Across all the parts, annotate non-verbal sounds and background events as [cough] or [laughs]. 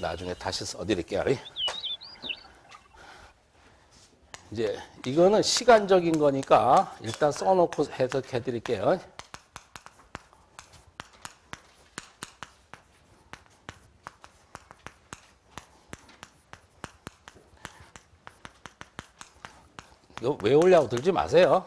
나중에 다시 써드릴게요. 이제 이거는 시간적인 거니까 일단 써놓고 해석해 드릴게요. 이거 외우려고 들지 마세요.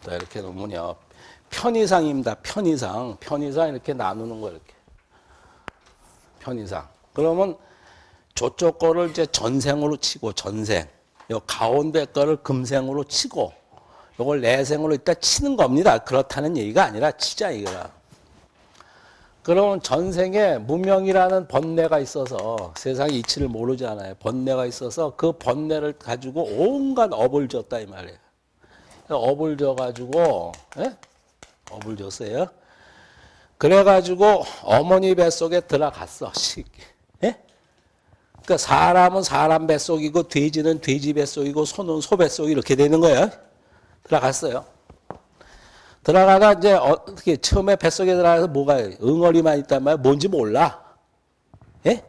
자, 이렇게 놓으면요. 편의상입니다. 편의상. 편의상 이렇게 나누는 거 이렇게. 편의상. 그러면 저쪽 거를 이제 전생으로 치고 전생. 요 가운데 거를 금생으로 치고 요걸 내생으로 이따 치는 겁니다. 그렇다는 얘기가 아니라 치자 이거라. 그러면 전생에 무명이라는 번뇌가 있어서 세상의 이치를 모르잖아요. 번뇌가 있어서 그 번뇌를 가지고 온갖 업을 줬다 이 말이에요. 업을 줘가지고 예? 업을 줬어요. 그래가지고 어머니 뱃속에 들어갔어. 식. 예? 그러니까 사람은 사람 뱃속이고 돼지는 돼지 뱃속이고 소는 소 뱃속 이렇게 되는 거예요. 들어갔어요. 들어가다 이제 어떻게 처음에 뱃속에 들어가서 뭐가 응어리만 있단 말이야. 뭔지 몰라. 예?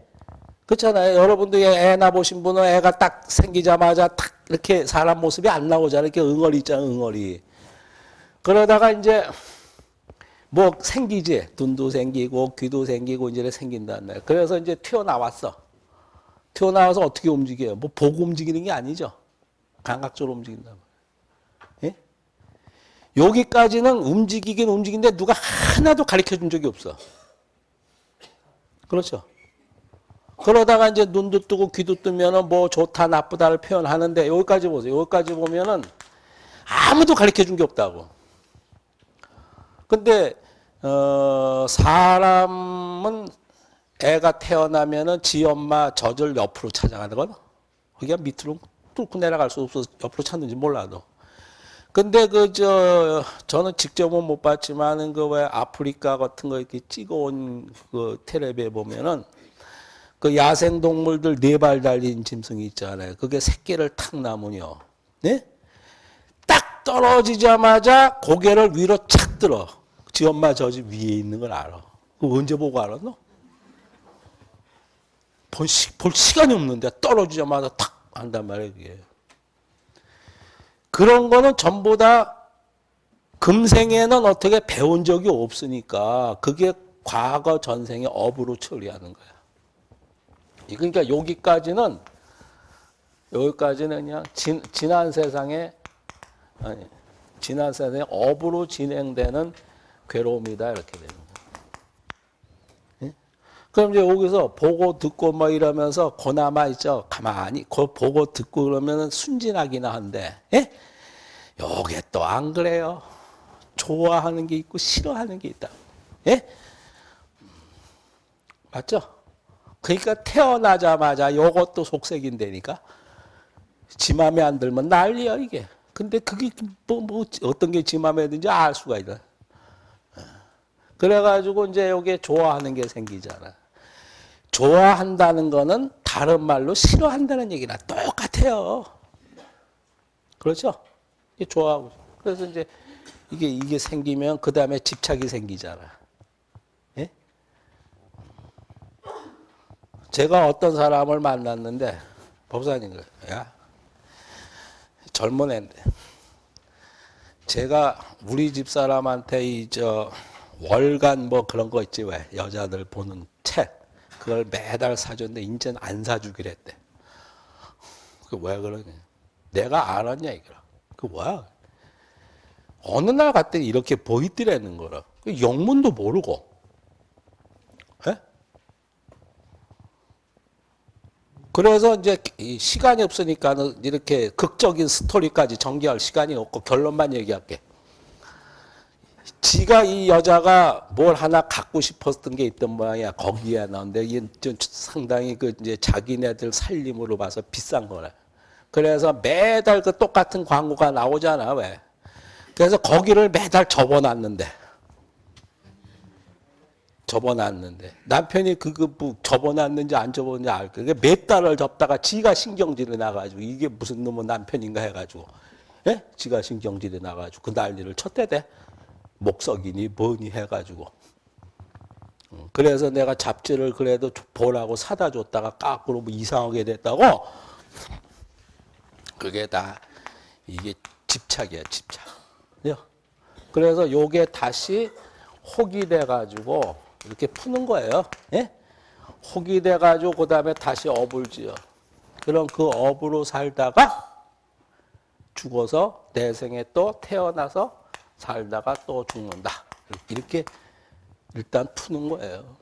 그렇잖아요. 여러분도 애 낳아보신 분은 애가 딱 생기자마자 탁 이렇게 사람 모습이 안 나오잖아요. 이렇게 응어리 있잖아, 응어리. 그러다가 이제 뭐 생기지. 눈도 생기고 귀도 생기고 이제 생긴다는 거예요. 그래서 이제 튀어나왔어. 튀어나와서 어떻게 움직여요? 뭐 보고 움직이는 게 아니죠. 감각적으로 움직인다. 예? 여기까지는 움직이긴 움직이는데 누가 하나도 가르쳐 준 적이 없어. 그렇죠. 그러다가 이제 눈도 뜨고 귀도 뜨면은 뭐 좋다 나쁘다를 표현하는데 여기까지 보세요. 여기까지 보면은 아무도 가르쳐 준 게 없다고. 근데 어 사람은 애가 태어나면은 지 엄마 젖을 옆으로 찾아가는 거든. 거기가 밑으로 뚫고 내려갈 수 없어서 옆으로 찾는지 몰라도. 근데 그 저 저는 직접은 못 봤지만은 그 왜 아프리카 같은 거 이렇게 찍어온 그 텔레비에 보면은 그 야생 동물들 네 발 달린 짐승이 있잖아요. 그게 새끼를 탁 나면요. 네? 딱 떨어지자마자 고개를 위로 착 들어. 지 엄마 저지 위에 있는 걸 알아. 그 언제 보고 알았노? 볼, 시, 볼 시간이 없는데 떨어지자마자 탁 한단 말이에요. 그게. 그런 거는 전부 다 금생에는 어떻게 배운 적이 없으니까 그게 과거 전생의 업으로 처리하는 거야. 그러니까 여기까지는 여기까지는 그냥 진, 지난 세상에 아니 지난 세상에 업으로 진행되는 괴로움이다 이렇게 되는. 예? 그럼 이제 여기서 보고 듣고 뭐 이러면서 고나마 있죠. 가만히 그 보고 듣고 그러면은 순진하기나 한데 예? 요게 또 안 그래요. 좋아하는 게 있고 싫어하는 게 있다. 예? 맞죠? 그러니까 태어나자마자 요것도 속색인데니까 지 맘에 안 들면 난리야 이게. 근데 그게 뭐, 뭐 어떤 게 지 맘에 드는지 알 수가 있다. 그래가지고 이제 요게 좋아하는 게 생기잖아. 좋아한다는 거는 다른 말로 싫어한다는 얘기나 똑같아요. 그렇죠? 좋아하고. 그래서 이제 이게, 이게 생기면 그 다음에 집착이 생기잖아. 예? 제가 어떤 사람을 만났는데, 법사님, 야, 젊은 애인데, 제가 우리 집 사람한테 이, 저, 월간 뭐 그런 거 있지, 왜? 여자들 보는 책. 그걸 매달 사줬는데, 이제는 안 사주기로 했대. 그 왜 그러냐. 내가 알았냐, 이거라. 그 뭐야? 어느 날 갔더니 이렇게 보이더라는 거라. 그 영문도 모르고. 에? 그래서 이제 시간이 없으니까 이렇게 극적인 스토리까지 전개할 시간이 없고 결론만 얘기할게. 지가 이 여자가 뭘 하나 갖고 싶었던 게 있던 모양이야. 거기에 나온데 이게 좀 상당히 그 이제 자기네들 살림으로 봐서 비싼 거래. 그래서 매달 그 똑같은 광고가 나오잖아, 왜? 그래서 거기를 매달 접어놨는데, 접어놨는데 남편이 그거 뭐 접어놨는지 안 접었는지 알 거야. 몇 달을 접다가 지가 신경질이 나가지고 이게 무슨 놈의 남편인가 해가지고 예? 지가 신경질이 나가지고 그 난리를 쳤대대. 목석이니 뭐니 해가지고. 어, 그래서 내가 잡지를 그래도 보라고 사다 줬다가 까꾸로 뭐 이상하게 됐다고. 그게 다 이게 집착이야 집착. 요. 그래서 요게 다시 혹이 돼가지고 이렇게 푸는 거예요. 예? 혹이 돼가지고 그 다음에 다시 업을 지어. 그럼 그 업으로 살다가 죽어서 내생에 또 태어나서 살다가 또 죽는다. 이렇게 일단 푸는 거예요.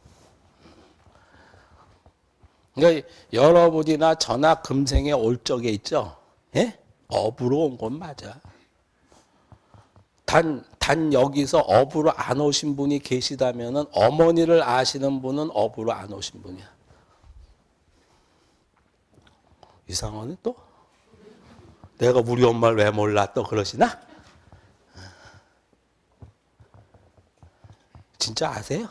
그러니까 여러분이나 저나 금생에 올 적에 있죠. 예? 업으로 온 건 맞아. 단, 단 여기서 업으로 안 오신 분이 계시다면 어머니를 아시는 분은 업으로 안 오신 분이야. 이상하네 또? 내가 우리 엄마를 왜 몰라 또 그러시나? 진짜 아세요?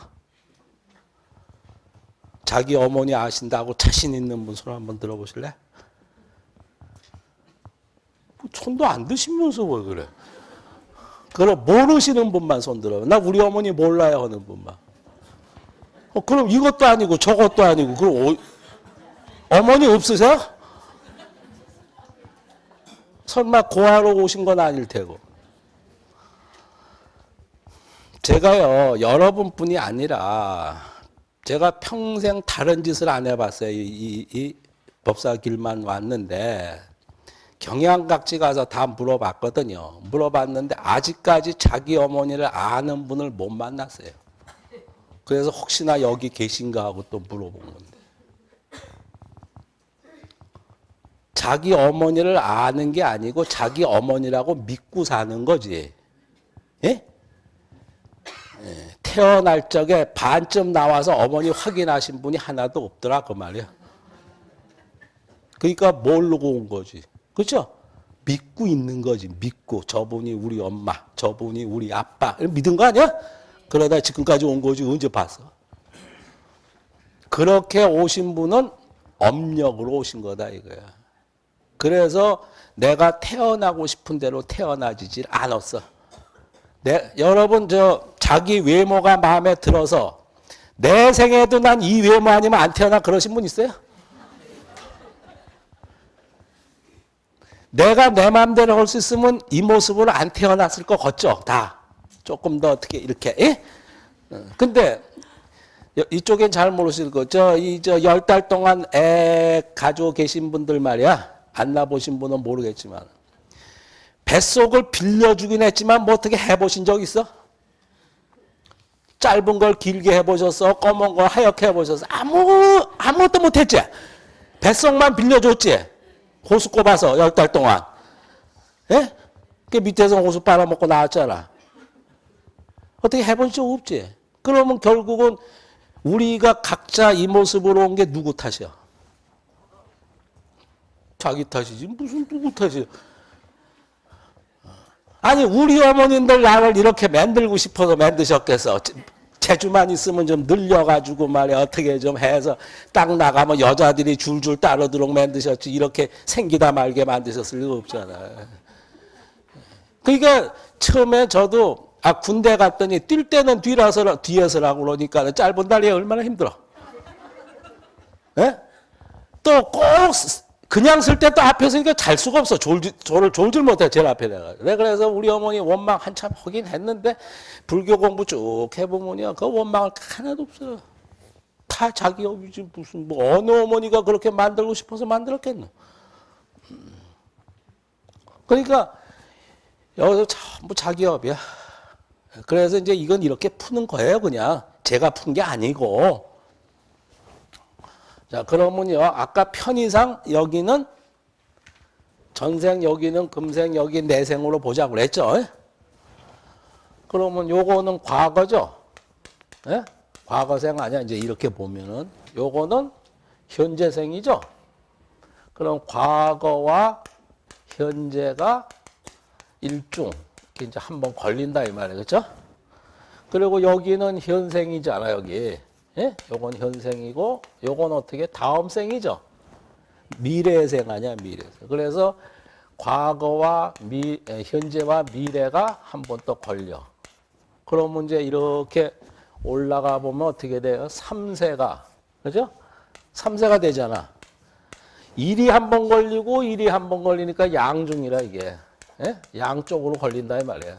자기 어머니 아신다고 자신 있는 분손 한번 들어보실래? 뭐 손도 안 드시면서 왜 그래? 그럼 모르시는 분만 손 들어요. 나 우리 어머니 몰라요 하는 분만. 어, 그럼 이것도 아니고 저것도 아니고 그럼 어, 어머니 없으세요? 설마 고아로 오신 건 아닐 테고. 제가요 여러분뿐이 아니라 제가 평생 다른 짓을 안 해봤어요. 이, 이, 이 법사 길만 왔는데 경양각지 가서 다 물어봤거든요. 물어봤는데 아직까지 자기 어머니를 아는 분을 못 만났어요. 그래서 혹시나 여기 계신가 하고 또 물어본 건데. 자기 어머니를 아는 게 아니고 자기 어머니라고 믿고 사는 거지. 예? 예, 태어날 적에 반쯤 나와서 어머니 확인하신 분이 하나도 없더라 그 말이야. 그러니까 모르고 온 거지. 그렇죠? 믿고 있는 거지. 믿고 저분이 우리 엄마, 저분이 우리 아빠 믿은 거 아니야? 그러다 지금까지 온 거지 언제 봤어? 그렇게 오신 분은 엄력으로 오신 거다 이거야. 그래서 내가 태어나고 싶은 대로 태어나지질 않았어. 내, 여러분 저 자기 외모가 마음에 들어서 내 생에도 난 이 외모 아니면 안 태어나 그러신 분 있어요? 내가 내 마음대로 할 수 있으면 이 모습으로 안 태어났을 것 같죠? 다. 조금 더 어떻게 이렇게, 예? 어, 근데 이쪽엔 잘 모르실 거. 저, 이, 저, 열 달 동안 애 가지고 계신 분들 말이야. 안 나보신 분은 모르겠지만. 뱃속을 빌려주긴 했지만 뭐 어떻게 해보신 적 있어? 짧은 걸 길게 해보셨어? 검은 걸 하얗게 해보셨어? 아무, 아무것도 못했지? 뱃속만 빌려줬지? 호수 꼽아서 열 달 동안. 예? 그 밑에서 호수 빨아먹고 나왔잖아. 어떻게 해본 적 없지? 그러면 결국은 우리가 각자 이 모습으로 온 게 누구 탓이야? 자기 탓이지. 무슨 누구 탓이야? 아니, 우리 어머님들 나를 이렇게 만들고 싶어서 만드셨겠어. 재주만 있으면 좀 늘려가지고 말이야 어떻게 좀 해서 딱 나가면 여자들이 줄줄 따르도록 만드셨지 이렇게 생기다 말게 만드셨을 리가 없잖아. 그러니까 처음에 저도 아 군대 갔더니 뛸 때는 뒤라서 뒤에서라고 그러니까 짧은 다리에 얼마나 힘들어. 예? 또 꼭 그냥 쓸 때 또 앞에 서 니까 잘 수가 없어. 졸지, 졸을 못해. 제일 앞에 내가. 그래서 우리 어머니 원망 한참 하긴 했는데 불교 공부 쭉 해보면요. 그 원망을 하나도 없어요. 다 자기 업이지 무슨 뭐 어느 어머니가 그렇게 만들고 싶어서 만들었겠노. 그러니까 여기서 전부 자기 업이야. 그래서 이제 이건 이렇게 푸는 거예요. 그냥 제가 푼 게 아니고. 자, 그러면요. 아까 편의상 여기는 전생 여기는 금생 여기 내생으로 보자고 그랬죠. 그러면 요거는 과거죠. 예? 과거생 아니야. 이제 이렇게 보면은 요거는 현재생이죠. 그럼 과거와 현재가 일중 이제 한번 걸린다 이 말이에요. 그렇죠? 그리고 여기는 현생이잖아, 여기. 예? 요건 현생이고, 요건 어떻게? 다음 생이죠. 미래생 아니야, 미래생. 그래서 과거와 미, 에, 현재와 미래가 한 번 또 걸려. 그러면 이제 이렇게 올라가 보면 어떻게 돼요? 3세가. 그죠? 3세가 되잖아. 일이 한 번 걸리고 일이 한 번 걸리니까 양중이라 이게. 예? 양쪽으로 걸린다 이 말이에요.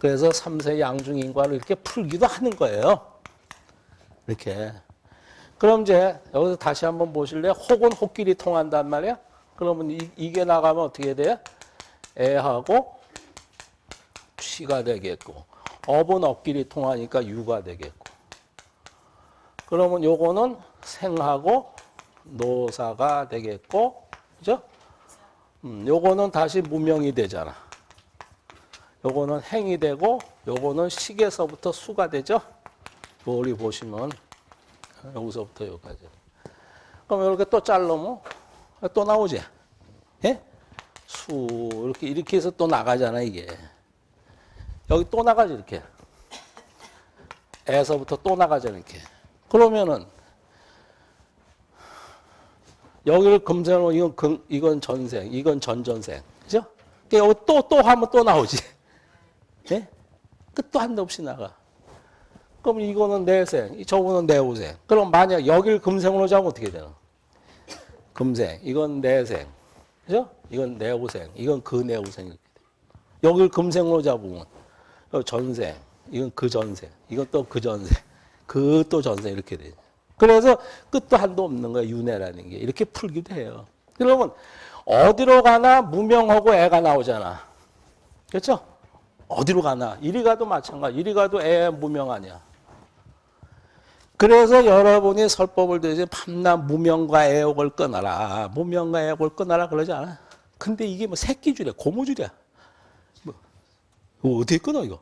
그래서 3세 양중 인과를 이렇게 풀기도 하는 거예요. 이렇게. 그럼 이제 여기서 다시 한번 보실래요? 혹은 혹끼리 통한단 말이야? 그러면 이, 게 나가면 어떻게 돼요? 애하고 쉬가 되겠고 업은 업끼리 통하니까 유가 되겠고 그러면 요거는 생하고 노사가 되겠고 그죠? 음, 요거는 다시 무명이 되잖아. 요거는 행이 되고 요거는 식에서부터 수가 되죠. 머리 보시면 여기서부터 여기까지. 그럼 이렇게 또 자르면 또 나오지. 예? 수 이렇게 이렇게 해서 또 나가잖아 이게. 여기 또 나가지 이렇게. 에서부터 또 나가잖아 이렇게. 그러면은 여기를 금생으로 이건 금, 이건 전생, 이건 전전생, 그죠? 여기 또 또 하면 또 나오지. 예? 끝도 한도 없이 나가. 그럼 이거는 내생, 저거는 내후생. 그럼 만약 여기를 금생으로 잡으면 어떻게 되나? 금생, 이건 내생, 그죠? 이건 내후생, 이건 그 돼. 여기를 금생으로 잡으면 전생, 이건 그 전생, 또그 전생, 그 또 전생 이렇게 돼. 그래서 끝도 한도 없는 거야 윤회라는 게 이렇게 풀기도 해요. 그러면 어디로 가나 무명하고 애가 나오잖아. 그렇죠? 어디로 가나 이리 가도 마찬가지. 이리 가도 애 무명 아니야. 그래서 여러분이 설법을 들으시 밤낮 무명과 애욕을 끊어라. 무명과 애욕을 끊어라 그러지 않아? 근데 이게 뭐 새끼줄이야. 고무줄이야. 뭐, 뭐 어떻게 끊어 이거?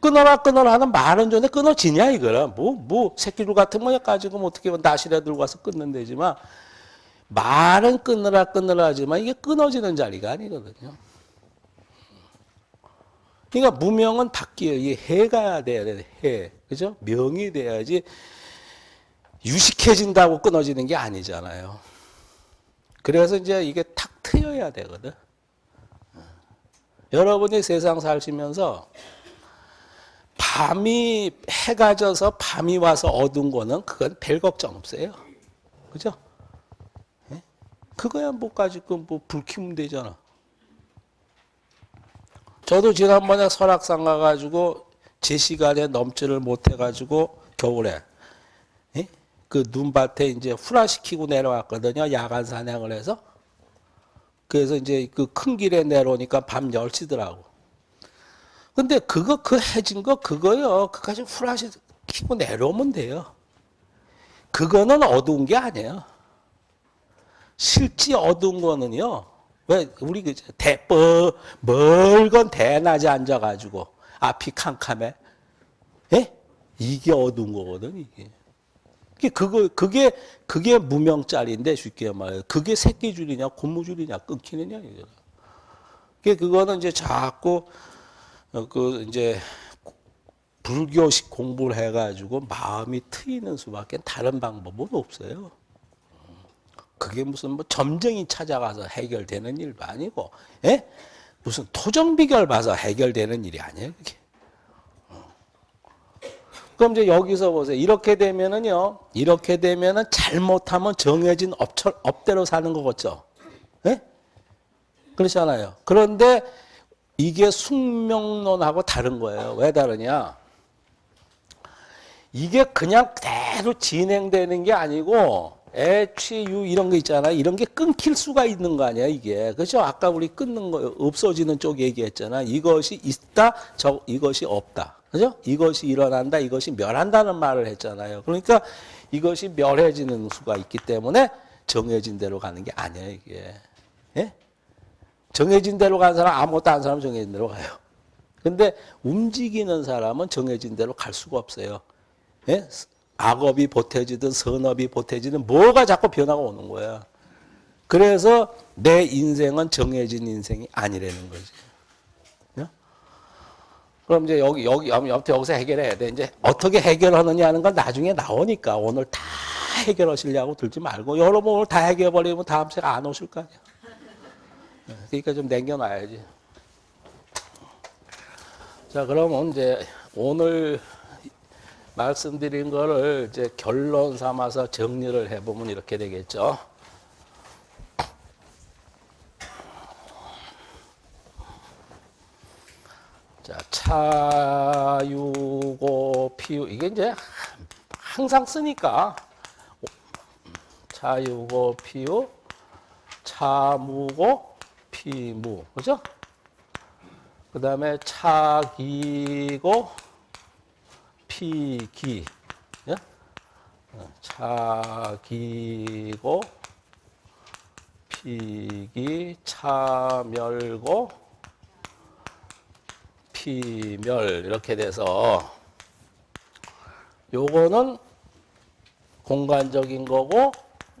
끊어라 끊어라 하는 말은 전에 끊어지냐 이거는 뭐 뭐 새끼줄 같은 거 가지고 뭐 어떻게 나시라 들고 와서 끊는 데지만 말은 끊으라 끊으라 하지만 이게 끊어지는 자리가 아니거든요. 그러니까 무명은 바뀌어요. 이게 해가 돼야 돼. 해. 그죠? 명이 돼야지 유식해진다고 끊어지는 게 아니잖아요. 그래서 이제 이게 탁 트여야 되거든. 여러분이 세상 사시면서 밤이 해가 져서 밤이 와서 어두운 거는 그건 별 걱정 없어요. 그죠? 예? 그거야 뭐 가지고 뭐불 켜면 되잖아. 저도 지난번에 설악산 가가지고 제 시간에 넘지를 못해가지고 겨울에 예? 그 눈밭에 이제 후라시키고 내려왔거든요. 야간 산행을 해서. 그래서 이제 그 큰 길에 내려오니까 밤 10시더라고. 근데 그거 그 해진 거 그거요. 그까지 후라시 키고 내려오면 돼요. 그거는 어두운 게 아니에요. 실제 어두운 거는요. 왜 우리 그 대뻐 멀건 대낮에 앉아가지고 앞이 캄캄해, 예? 이게 어두운 거거든 이게. 그게 그거 그게 그게 무명짜리인데 쉽게 말해 그게 새끼줄이냐 고무줄이냐 끊기느냐 이거. 그게 그거는 이제 자꾸 그 이제 불교식 공부를 해가지고 마음이 트이는 수밖에 다른 방법은 없어요. 그게 무슨 뭐 점쟁이 찾아가서 해결되는 일도 아니고, 예? 무슨 토정 비결 봐서 해결되는 일이 아니에요, 그게. 어. 그럼 이제 여기서 보세요. 이렇게 되면은요, 이렇게 되면은 잘못하면 정해진 업처, 업대로 사는 거겠죠. 예? 그렇잖아요. 그런데 이게 숙명론하고 다른 거예요. 왜 다르냐? 이게 그냥 그대로 진행되는 게 아니고, 애취, 유 이런 거 있잖아. 이런 게 끊길 수가 있는 거 아니야, 이게. 그죠? 아까 우리 끊는 거, 없어지는 쪽 얘기했잖아. 이것이 있다, 저, 이것이 없다. 그죠? 이것이 일어난다, 이것이 멸한다는 말을 했잖아요. 그러니까 이것이 멸해지는 수가 있기 때문에 정해진 대로 가는 게 아니야, 이게. 예? 정해진 대로 가는 사람, 아무것도 안 사람 정해진 대로 가요. 근데 움직이는 사람은 정해진 대로 갈 수가 없어요. 예? 악업이 보태지든 선업이 보태지든 뭐가 자꾸 변화가 오는 거야. 그래서 내 인생은 정해진 인생이 아니라는 거지. 그럼 이제 여기, 여기, 아무튼 여기서 해결해야 돼. 이제 어떻게 해결하느냐 하는 건 나중에 나오니까 오늘 다 해결하시려고 들지 말고 여러분 오늘 다 해결해 버리면 다음 주에 안 오실 거 아니야. 네, 그러니까 좀 남겨놔야지. 자, 그러면 이제 오늘 말씀드린 거를 이제 결론 삼아서 정리를 해보면 이렇게 되겠죠. 자, 차유고 피유 이게 이제 항상 쓰니까 차유고 피유 차무고 피무 그죠? 그 다음에 차기고 피기 예? 어, 차기고 피기 차멸고 피멸 이렇게 돼서 요거는 공간적인 거고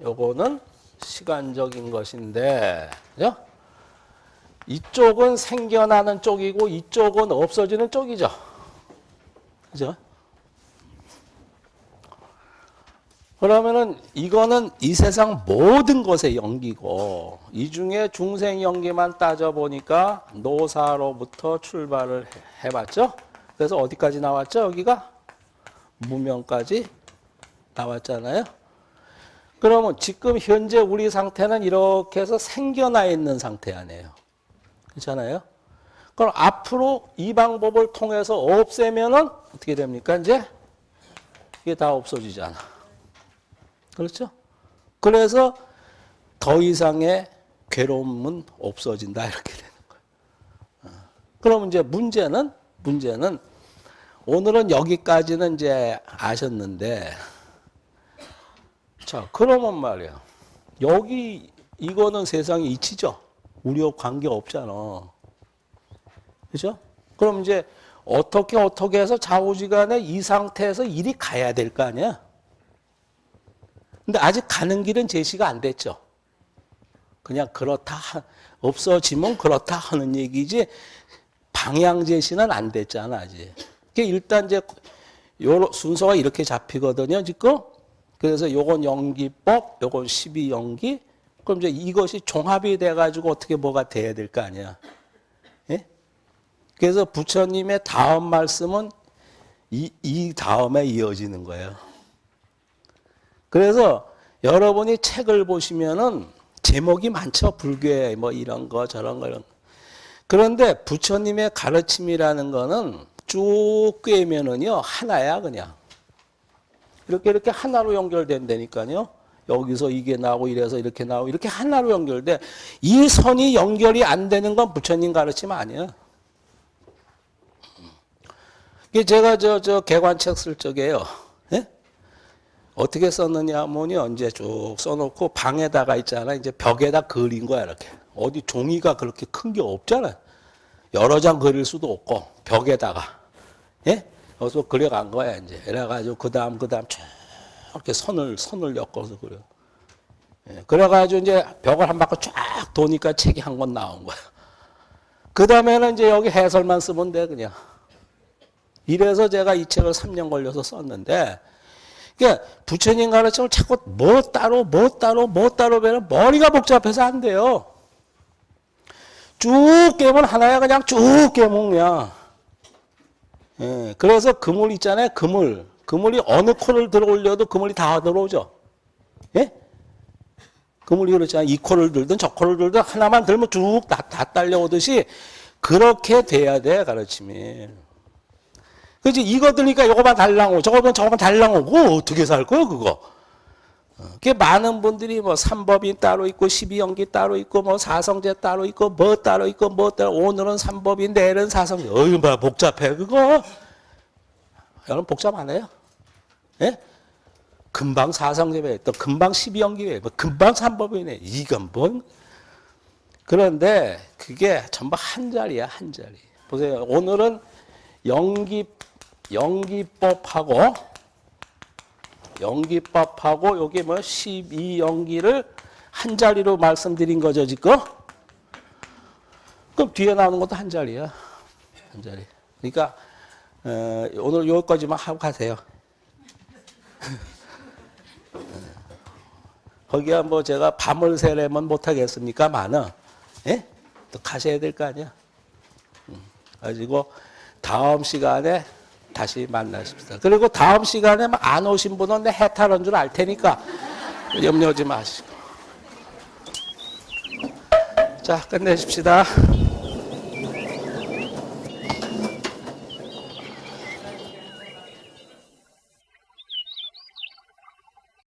요거는 시간적인 것인데 그죠? 이쪽은 생겨나는 쪽이고 이쪽은 없어지는 쪽이죠. 그죠? 그러면은 이거는 이 세상 모든 것의 연기고 이 중에 중생 연기만 따져 보니까 노사로부터 출발을 해- 해봤죠. 그래서 어디까지 나왔죠? 여기가 무명까지 나왔잖아요. 그러면 지금 현재 우리 상태는 이렇게 해서 생겨나 있는 상태 아니에요. 그렇잖아요. 그럼 앞으로 이 방법을 통해서 없애면은 어떻게 됩니까? 이제 이게 다 없어지잖아. 그렇죠? 그래서 더 이상의 괴로움은 없어진다 이렇게 되는 거예요. 어. 그럼 이제 문제는 문제는 오늘은 여기까지는 이제 아셨는데 자 그러면 말이야 여기 이거는 세상의 이치죠. 우리와 관계 없잖아. 그죠? 그럼 이제 어떻게 어떻게 해서 좌우지간에 이 상태에서 일이 가야 될 거 아니야? 근데 아직 가는 길은 제시가 안 됐죠. 그냥 그렇다 하- 없어지면 그렇다 하는 얘기지 방향 제시는 안 됐잖아 아직. 일단 이제 요 순서가 이렇게 잡히거든요 지금. 그래서 요건 연기법, 요건 12 연기. 그럼 이제 이것이 종합이 돼가지고 어떻게 뭐가 돼야 될 거 아니야. 예? 그래서 부처님의 다음 말씀은 이, 이 다음에 이어지는 거예요. 그래서 여러분이 책을 보시면은 제목이 많죠. 불교에 뭐 이런 거 저런 거 이런 거. 그런데 부처님의 가르침이라는 거는 쭉 꿰면은요 하나야 그냥. 이렇게 이렇게 하나로 연결된다니까요. 여기서 이게 나오고 이래서 이렇게 나오고 이렇게 하나로 연결돼. 이 선이 연결이 안 되는 건 부처님 가르침 아니야. 제가 저, 저 개관책 쓸 적에요. 예? 어떻게 썼느냐 하면요. 이제 쭉 써놓고 방에다가 있잖아. 이제 벽에다 그린 거야, 이렇게. 어디 종이가 그렇게 큰 게 없잖아. 여러 장 그릴 수도 없고, 벽에다가. 예? 여기서 그려간 거야, 이제. 이래가지고, 그 다음, 그 다음 쭉 이렇게 선을, 선을 엮어서 그려. 예, 그래가지고 이제 벽을 한 바퀴 쫙 도니까 책이 한 권 나온 거야. 그 다음에는 이제 여기 해설만 쓰면 돼, 그냥. 이래서 제가 이 책을 3년 걸려서 썼는데, 그러니까 부처님 가르침을 자꾸 뭐 따로, 뭐 따로, 뭐 따로 배면 머리가 복잡해서 안 돼요. 쭉 깨면 하나야, 그냥 쭉 깨면 그냥. 예, 그래서 그물 있잖아요, 그물. 그물이 어느 코를 들어 올려도 그물이 다 들어오죠. 예? 그물이 그렇잖아요. 이 코를 들든 저 코를 들든 하나만 들면 쭉 다, 다 딸려오듯이 그렇게 돼야 돼, 가르침이. 그지? 이거 들니까 이거만 달랑 오 저거면 저거만 달랑오 그거 어떻게 살 거야 그거? 어, 그게 많은 분들이 뭐 삼법인 따로 있고 십이연기 따로 있고 뭐 사성제 따로 있고 뭐 따로 있고 뭐 따로. 오늘은 삼법인 내일은 사성제. 어이 뭐 복잡해 그거? 여러분 복잡 안 해요? 예? 금방 사성제배 또 금방 십이연기배 뭐 금방 삼법이네. 이건 뭔? 그런데 그게 전부 한 자리야 한 자리. 보세요. 오늘은 연기 연기법하고 연기법하고 여기 뭐 12연기를 한 자리로 말씀드린 거죠 지금. 그럼 뒤에 나오는 것도 한 자리야. 한 자리. 그러니까 어, 오늘 여기까지만 하고 가세요. [laughs] 거기야 뭐 제가 밤을 새려면 못하겠습니까? 많은 예? 또 가셔야 될 거 아니야. 음, 가지고 다음 시간에 다시 만나십시다. 그리고 다음 시간에 막안 오신 분은 내 해탈한 줄 알 테니까 염려하지 마시고. 자, 끝내십시다.